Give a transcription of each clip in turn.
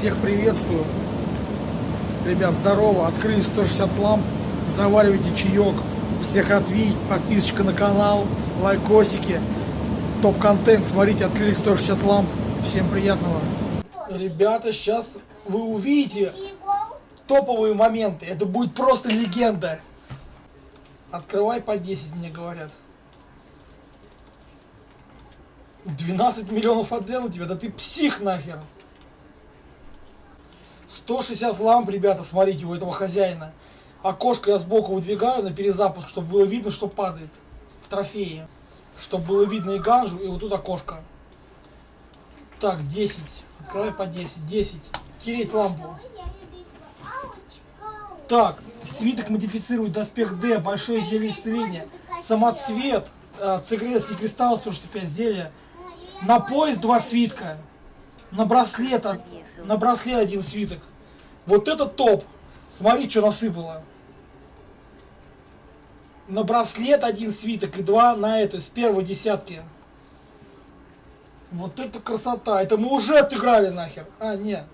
Всех приветствую. Ребят, здорово. Открыли 160 ламп. Заваривайте чаек. Всех видеть. Подписочка на канал. Лайкосики. Топ-контент. Смотрите, открыли 160 ламп. Всем приятного. Ребята, сейчас вы увидите топовые моменты. Это будет просто легенда. Открывай по 10, мне говорят. 12 миллионов отдел у тебя, да ты псих нахер. 160 ламп, ребята, смотрите, у этого хозяина. Окошко я сбоку выдвигаю на перезапуск, чтобы было видно, что падает в трофее. Чтобы было видно и ганжу, и вот тут окошко. Так, 10. Открывай по 10. 10. Тереть лампу. Так, свиток модифицирует доспех D, большое зелье исцеления, самоцвет, э, цигрецкий кристалл 165 зелья, на пояс два свитка, на браслет, на браслет один свиток. Вот это топ. Смотри, что насыпало. На браслет один свиток и два на это, с первой десятки. Вот это красота. Это мы уже отыграли нахер. А, нет.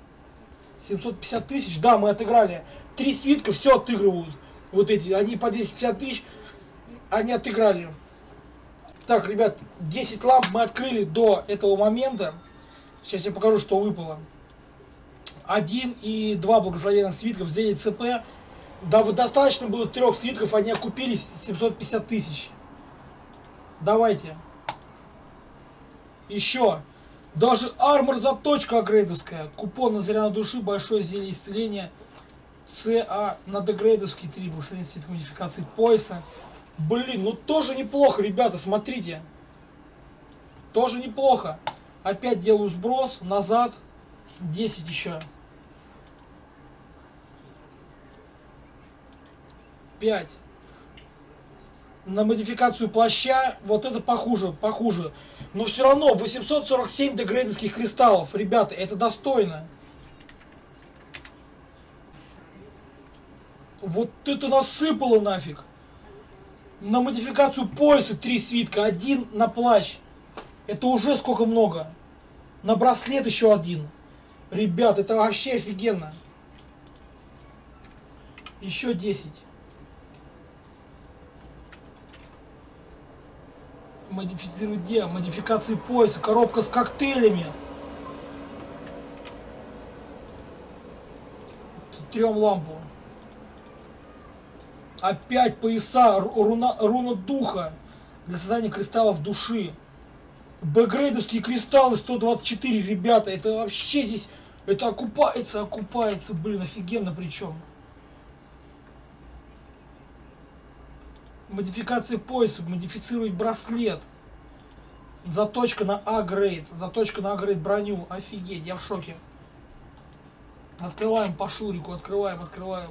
750 тысяч, да, мы отыграли. Три свитка все отыгрывают. Вот эти, они по 10-50 тысяч, они отыграли. Так, ребят, 10 ламп мы открыли до этого момента. Сейчас я покажу, что выпало. Один и два благословенных свитков взяли ЦП. Да, достаточно было трех свитков, они окупились 750 тысяч. Давайте. Еще. Даже армор заточка агрейдовская. Купон на заряд души, большое зелье исцеления. ЦА на дегрейдовский 3 благословенный свиток модификации пояса. Блин, ну тоже неплохо, ребята, смотрите. Тоже неплохо. Опять делаю сброс, назад. 10 еще. 5. На модификацию плаща, вот это похуже, похуже. Но все равно 847 дегрейдовских кристаллов, ребята, это достойно. Вот это насыпало нафиг. На модификацию пояса три свитка, один на плащ. Это уже сколько много. На браслет еще один. Ребят, это вообще офигенно. Еще 10. Модифицировать где? Модификации пояса. Коробка с коктейлями. Трем лампу. Опять пояса, руна, руна духа для создания кристаллов души. Бэкгрейдовские кристаллы 124, ребята, это вообще здесь, это окупается, окупается, блин, офигенно причем. Модификация пояса, модифицировать браслет. Заточка на А-грейд, заточка на А-грейд броню, офигеть, я в шоке. Открываем по шурику, открываем, открываем.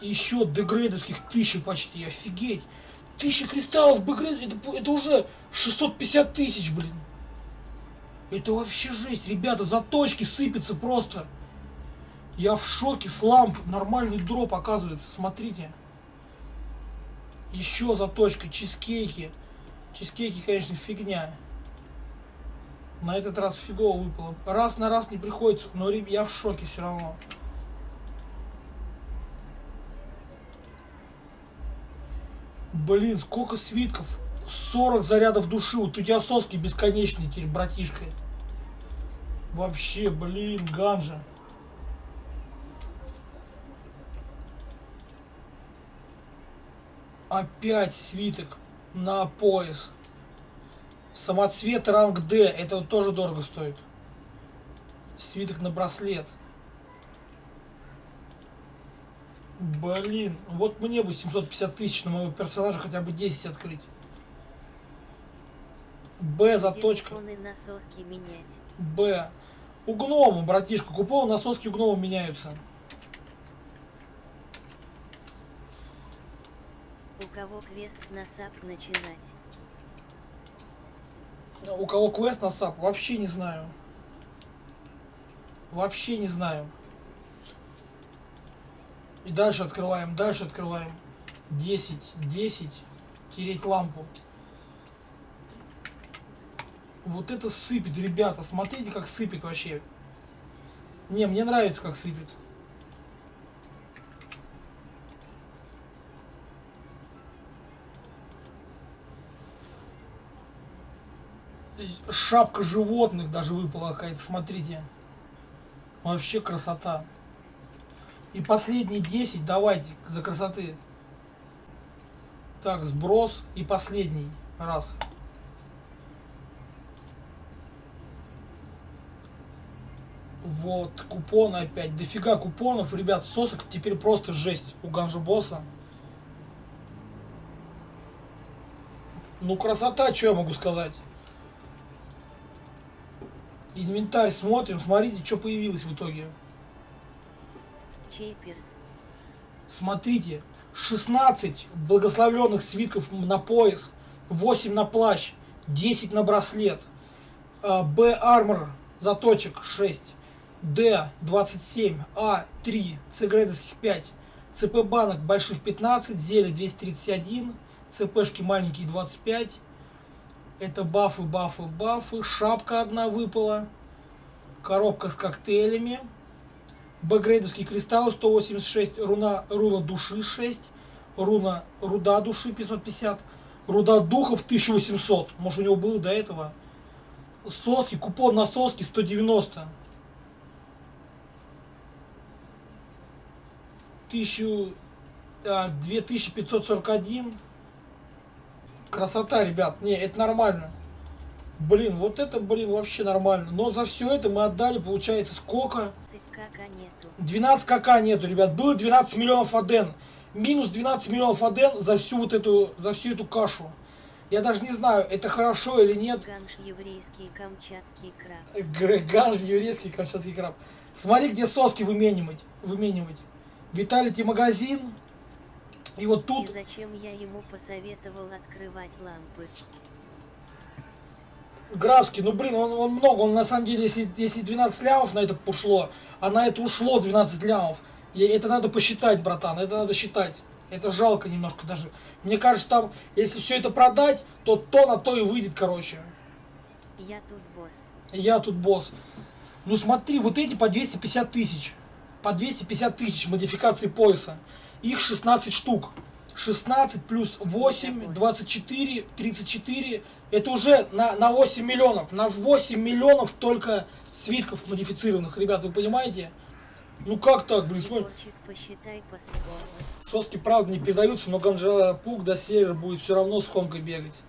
Еще дегрейдовских тысячи почти, офигеть. Тысяча кристаллов бэкгрейд, это, это уже 650 тысяч, блин. Это вообще жесть, ребята, заточки сыпятся просто. Я в шоке, с ламп, нормальный дроп оказывается, смотрите. Еще заточка, чизкейки. Чизкейки, конечно, фигня. На этот раз фигово выпало. Раз на раз не приходится, но я в шоке все равно. Блин, сколько свитков? 40 зарядов души. Вот у тебя соски бесконечные теперь, братишка. Вообще, блин, ганжа. Опять свиток на пояс. Самоцвет ранг D. Это тоже дорого стоит. Свиток на браслет. Блин, вот мне бы 750 тысяч на моего персонажа хотя бы 10 открыть. Б заточка. Б. У гнома, братишка, купол насоски у гнома меняются. У кого квест на САП начинать? У кого квест на САП? Вообще не знаю. Вообще не знаю. И дальше открываем, дальше открываем. 10, 10. Тереть лампу. Вот это сыпет, ребята. Смотрите, как сыпет вообще. Не, мне нравится, как сыпет. Шапка животных даже выпала какая-то, смотрите. Вообще красота. И последние 10 давайте за красоты. Так, сброс и последний раз. Вот, купоны опять. Дофига купонов, ребят, сосок теперь просто жесть у Ганжа Босса. Ну, красота, что я могу сказать. Инвентарь смотрим, смотрите, что появилось в итоге. Чейперс. Смотрите, 16 благословленных свитков на пояс, 8 на плащ, 10 на браслет, А, Б армор заточек 6, Д 27, А 3, С грейдовских 5, ЦП банок больших 15, зелье 231, ЦПшки маленькие 25. Это бафы, бафы, бафы. Шапка одна выпала. Коробка с коктейлями. Б-грейдовский кристалл 186, руна, руна души 6, руна руда души 550, руда духов 1800, может у него было до этого. Соски, купон на соски 190. 1000, а, 2541. Красота, ребят. Не, это нормально. Блин, вот это, блин, вообще нормально. Но за все это мы отдали, получается, сколько? 30 кака нету. 12 кака нету, ребят. Было 12 миллионов аден. Минус 12 миллионов аден за всю вот эту, за всю эту кашу. Я даже не знаю, это хорошо или нет. Ганш еврейский камчатский краб. Греган же еврейский камчатский краб. Смотри, где соски выменивать. выменивать. Виталити магазин. И вот И тут зачем я ему посоветовал открывать лампы? Графский, ну блин, он, он много, он на самом деле, если, если 12 лямов на это ушло, а на это ушло 12 лямов, и это надо посчитать, братан, это надо считать. Это жалко немножко даже. Мне кажется, там, если все это продать, то то на то и выйдет, короче. Я тут босс. Я тут босс. Ну смотри, вот эти по 250 тысяч. По 250 тысяч модификации пояса. Их 16 штук. 16 плюс 8, 24, 34. Это уже на, на 8 миллионов. На 8 миллионов только свитков модифицированных. Ребят, вы понимаете? Ну как так, блин, смотри. Соски, правда, не передаются, но Ганжа Пук до сервер будет все равно с хомкой бегать.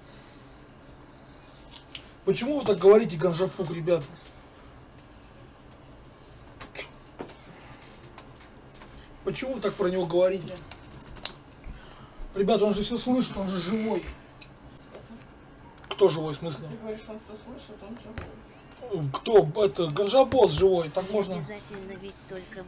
Почему вы так говорите, Ганжа Пук, ребята? Почему вы так про него говорите? Ребята, он же все слышит, он же живой. Кто живой, в смысле? Ты говоришь, он все слышит, он живой. Кто? Это Ганжабос живой, так можно... Обязательно ведь только